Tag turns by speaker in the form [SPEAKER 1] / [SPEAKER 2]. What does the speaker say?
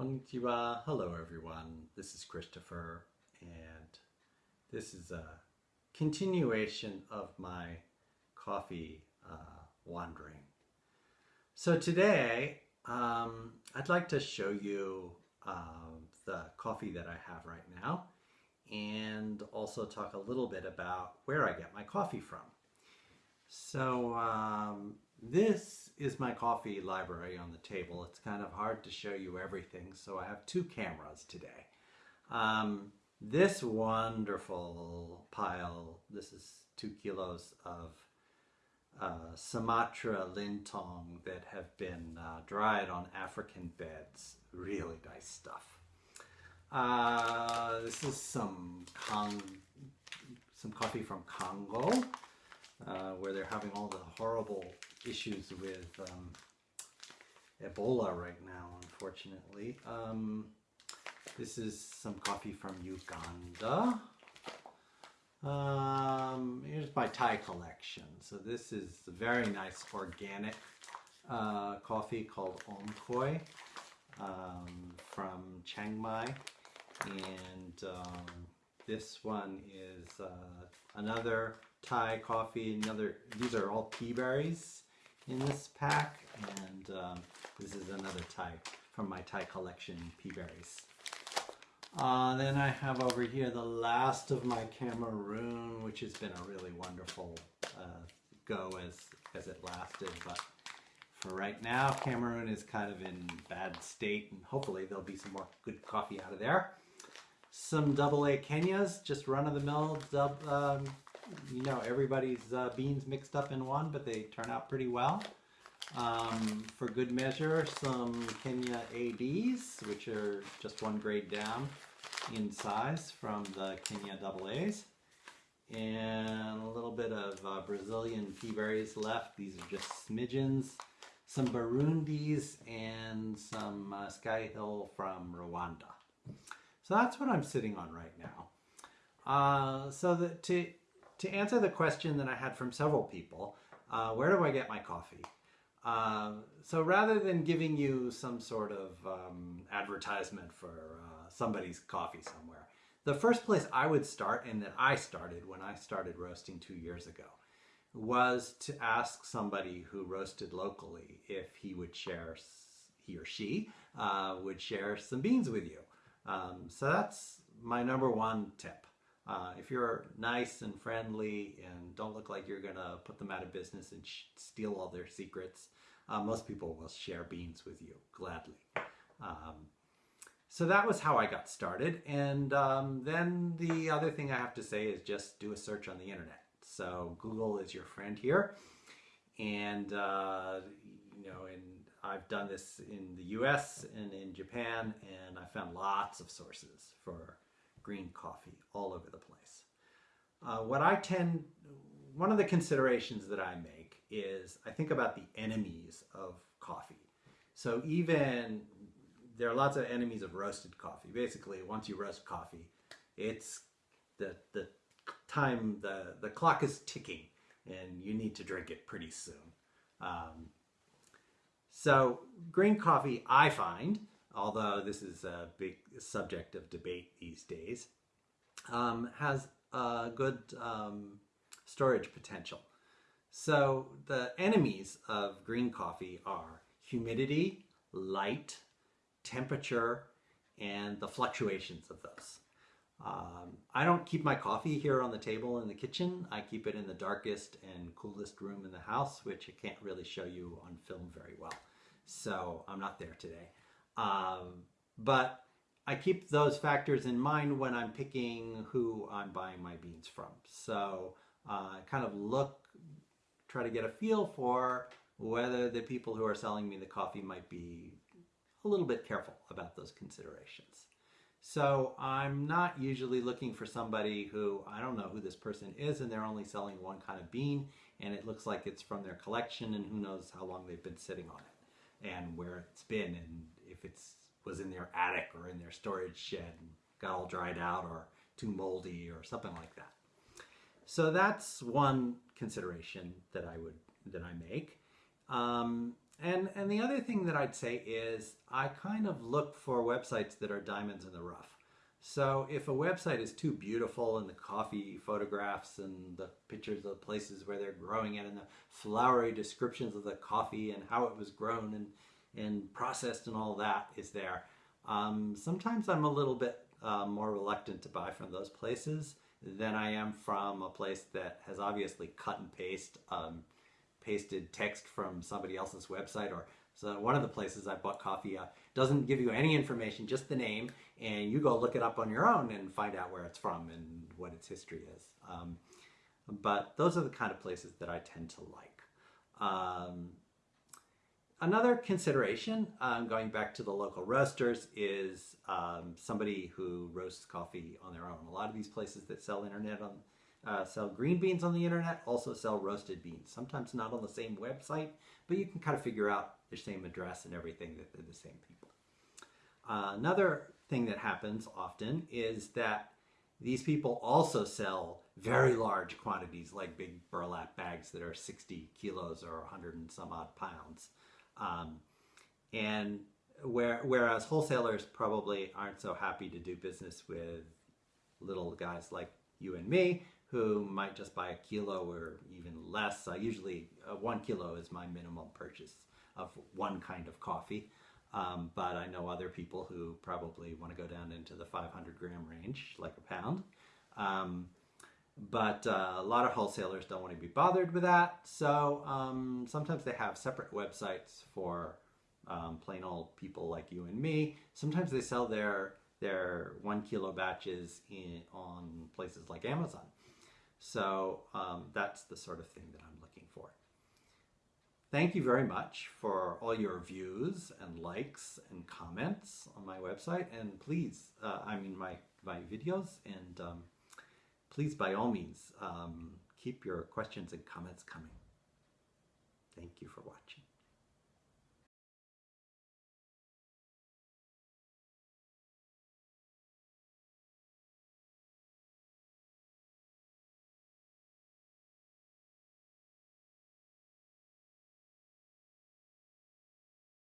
[SPEAKER 1] Konnichiwa. Hello, everyone. This is Christopher, and this is a continuation of my coffee uh, wandering. So today, um, I'd like to show you um, the coffee that I have right now, and also talk a little bit about where I get my coffee from. So um, this is my coffee library on the table. It's kind of hard to show you everything, so I have two cameras today. Um, this wonderful pile, this is two kilos of uh, Sumatra lintong that have been uh, dried on African beds. Really nice stuff. Uh, this is some Cong some coffee from Congo, uh, where they're having all the horrible issues with um, Ebola right now, unfortunately. Um, this is some coffee from Uganda. Um, here's my Thai collection. So this is a very nice organic uh, coffee called Omkoi um, from Chiang Mai. And um, this one is uh, another Thai coffee. Another. These are all pea berries in this pack, and um, this is another Thai from my Thai collection, pea berries. Uh, then I have over here the last of my Cameroon, which has been a really wonderful uh, go as, as it lasted. But for right now, Cameroon is kind of in bad state, and hopefully there'll be some more good coffee out of there. Some double A Kenyas, just run-of-the-mill, um, you know, everybody's uh, beans mixed up in one, but they turn out pretty well. Um, for good measure, some Kenya ABs, which are just one grade down in size from the Kenya AA's. And a little bit of uh, Brazilian pea berries left. These are just smidgens. Some Burundis and some uh, Sky Hill from Rwanda. So that's what I'm sitting on right now. Uh, so the, to, to answer the question that I had from several people, uh, where do I get my coffee? Um, so rather than giving you some sort of um, advertisement for uh, somebody's coffee somewhere, the first place I would start, and that I started when I started roasting two years ago, was to ask somebody who roasted locally if he would share, he or she uh, would share some beans with you. Um, so that's my number one tip. Uh, if you're nice and friendly and don't look like you're gonna put them out of business and steal all their secrets, uh, most people will share beans with you gladly. Um, so that was how I got started. And um, then the other thing I have to say is just do a search on the internet. So Google is your friend here. And, uh, you know, and I've done this in the US and in Japan, and I found lots of sources for green coffee all over the place. Uh, what I tend, one of the considerations that I make is I think about the enemies of coffee. So even, there are lots of enemies of roasted coffee. Basically, once you roast coffee, it's the, the time, the, the clock is ticking and you need to drink it pretty soon. Um, so green coffee, I find, although this is a big subject of debate these days, um, has a good um, storage potential. So the enemies of green coffee are humidity, light, temperature, and the fluctuations of those. Um, I don't keep my coffee here on the table in the kitchen. I keep it in the darkest and coolest room in the house, which I can't really show you on film very well. So I'm not there today. Um, but I keep those factors in mind when I'm picking who I'm buying my beans from. So uh, kind of look, try to get a feel for whether the people who are selling me the coffee might be a little bit careful about those considerations. So I'm not usually looking for somebody who, I don't know who this person is and they're only selling one kind of bean and it looks like it's from their collection and who knows how long they've been sitting on it and where it's been and if it's was in their attic or in their storage shed and got all dried out or too moldy or something like that. So that's one consideration that I would that I make. Um, and and the other thing that I'd say is I kind of look for websites that are diamonds in the rough. So if a website is too beautiful and the coffee photographs and the pictures of the places where they're growing it and the flowery descriptions of the coffee and how it was grown and and processed and all that is there, um, sometimes I'm a little bit uh, more reluctant to buy from those places than I am from a place that has obviously cut and paste um, pasted text from somebody else's website or so one of the places I bought coffee uh, doesn't give you any information, just the name, and you go look it up on your own and find out where it's from and what its history is. Um, but those are the kind of places that I tend to like. Um, another consideration, um, going back to the local roasters, is um, somebody who roasts coffee on their own. A lot of these places that sell internet on uh, sell green beans on the internet, also sell roasted beans. Sometimes not on the same website, but you can kind of figure out their same address and everything that they're the same people. Uh, another thing that happens often is that these people also sell very large quantities, like big burlap bags that are 60 kilos or 100 and some odd pounds. Um, and where, whereas wholesalers probably aren't so happy to do business with little guys like you and me who might just buy a kilo or even less. Usually uh, one kilo is my minimum purchase of one kind of coffee. Um, but I know other people who probably want to go down into the 500 gram range, like a pound. Um, but uh, a lot of wholesalers don't want to be bothered with that. So um, sometimes they have separate websites for um, plain old people like you and me. Sometimes they sell their their one kilo batches in, on places like Amazon. So um, that's the sort of thing that I'm looking for. Thank you very much for all your views and likes and comments on my website. And please, uh, I mean my, my videos, and um, please by all means, um, keep your questions and comments coming. Thank you for watching.